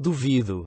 Duvido.